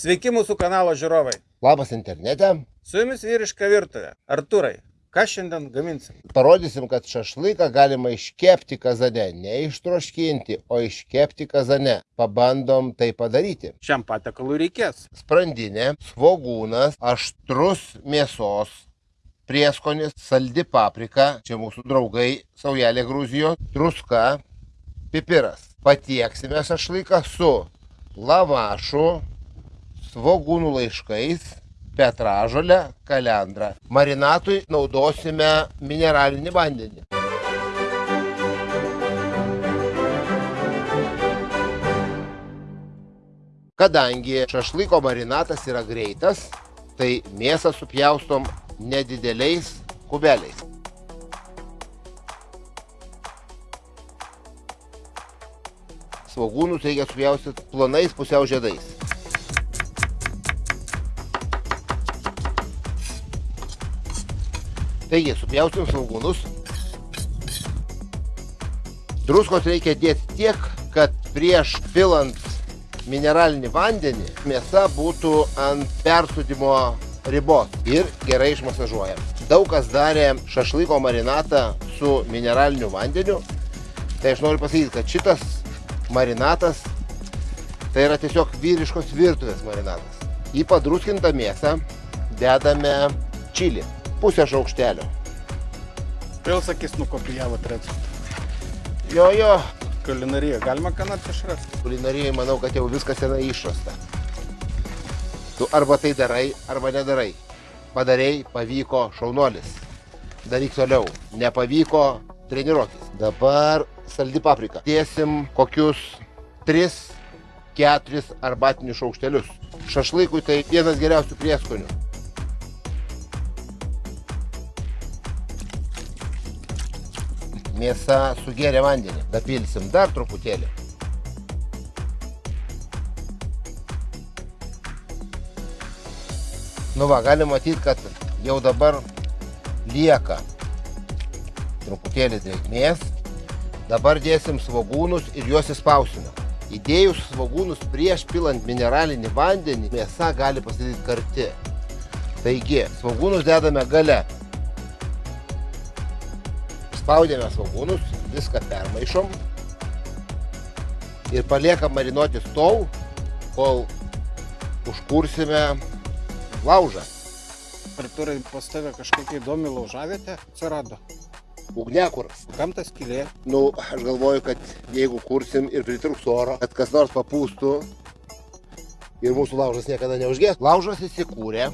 Sveiki mūsų kanalo žiūrovai. Labas internete. Su jumis vyriška virtuvė. Arturai, ką šiandien gaminsim? Parodysim, kad šašlyką galima iškepti kazane. Ne ištroškinti, o iškepti kazane. Pabandom tai padaryti. Šiam patekalui reikės. Sprandinė, svogūnas, aštrus mėsos, prieskonis, saldi paprika, čia mūsų draugai, saujelė Gruzijo, druska, pipiras. Patieksime šašlyką su lavašu, svogūnų laiškais, petražolę, kalendrą. Marinatui naudosime mineralinį vandenį. Kadangi šašlyko marinatas yra greitas, tai mėsą supjaustom nedideliais kubeliais. Svogūnus reikia supjaustyti plonais pusiau žiedais. Taigi, supjausim svogūnus. Druskos reikia dėti tiek, kad prieš pilant mineralinį vandenį mėsa būtų ant persudimo ribos ir gerai išmasažuojam. Daug kas darė šašlyko marinatą su mineraliniu vandeniu. Tai aš noriu pasakyti, kad šitas marinatas tai yra tiesiog vyriškos virtuvės marinatas. Į padruskintą mėsą dedame čilį pusę šaukštelio. Vėl sakys, nukopijavot receptą. Jo, jo, Kulinarija, galima ką nors išrasti? kulinarijai manau, kad jau viskas senai išrasta. Tu arba tai darai, arba nedarai. Padarei, pavyko, šaunuolis. Daryk toliau. Nepavyko, treniruokis. Dabar saldi paprika. Dėsim kokius 3-4 arbatinius šaukštelius. Šašlykui tai vienas geriausių prieskonių. Mėsa sugėrė vandenį. Dapilsim dar truputėlį. Nu va, galim matyti, kad jau dabar lieka truputėlį drėgmės. Dabar dėsim svogūnus ir juos įspausime. Įdėjus svogūnus prieš pilant mineralinį vandenį, mėsa gali pasidaryti karti. Taigi, svogūnus dedame gale. Spaudėme svogūnus, viską permaišom ir paliekam marinuotis tol, kol užkursime laužą. Arturai, pas tave kažkokia įdomi laužavietė atsirado. Ugnekuras. Kam tas kilė? Nu, aš galvoju, kad jeigu kursim ir pritruks oro, kad kas nors papūstų ir mūsų laužas niekada neužgės. Laužas įsikūrė,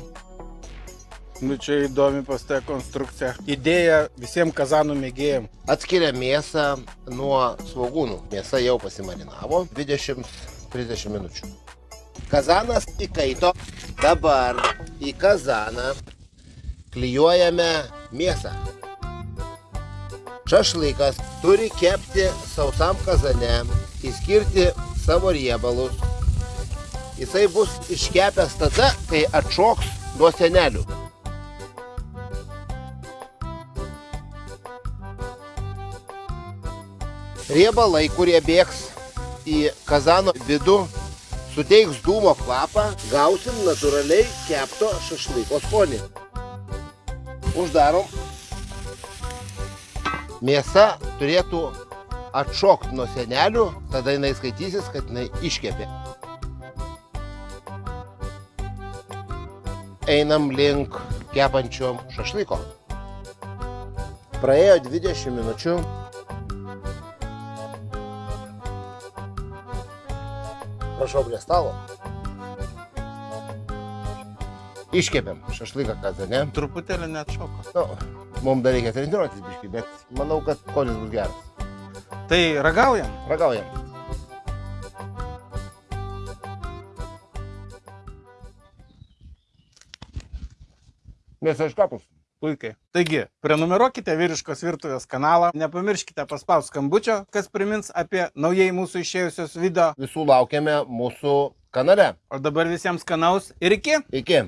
Nu čia įdomi pas tave konstrukcija. Idėja visiems kazanų mėgėjim. atskiria mėsą nuo svogūnų. Mėsa jau pasimarinavo 20-30 minučių. Kazanas įkaito. Dabar į kazaną klyjuojame mėsą. Šašlykas turi kepti sausam kazane, įskirti savo riebalus. Jisai bus iškepęs tada, kai atšoks nuo senelių. Riebalai, kurie bėgs į kazano vidų, suteiks dūmo kvapą, gausim natūraliai kepto šašlyko skonį. Uždarom. Mėsa turėtų atšokti nuo senelių, tada jinai skaitysis, kad jinai iškepė. Einam link kepančio šašlyko. Praėjo 20 minučių. Prašau prie stalo. Iškepėm šašlyką kazane. Truputėlį net šoko. Nu, mums dar reikia treniruotis biškai, bet manau, kad skonis bus geras. Tai ragaujam. Ragaujam. Mėsa iškapus. Puikiai. Taigi, prenumeruokite vyriškos virtuvės kanalą, nepamirškite paspausti skambučio, kas primins apie naujai mūsų išėjusios video. Visų laukiame mūsų kanale. O dabar visiems skanaus ir iki. Iki.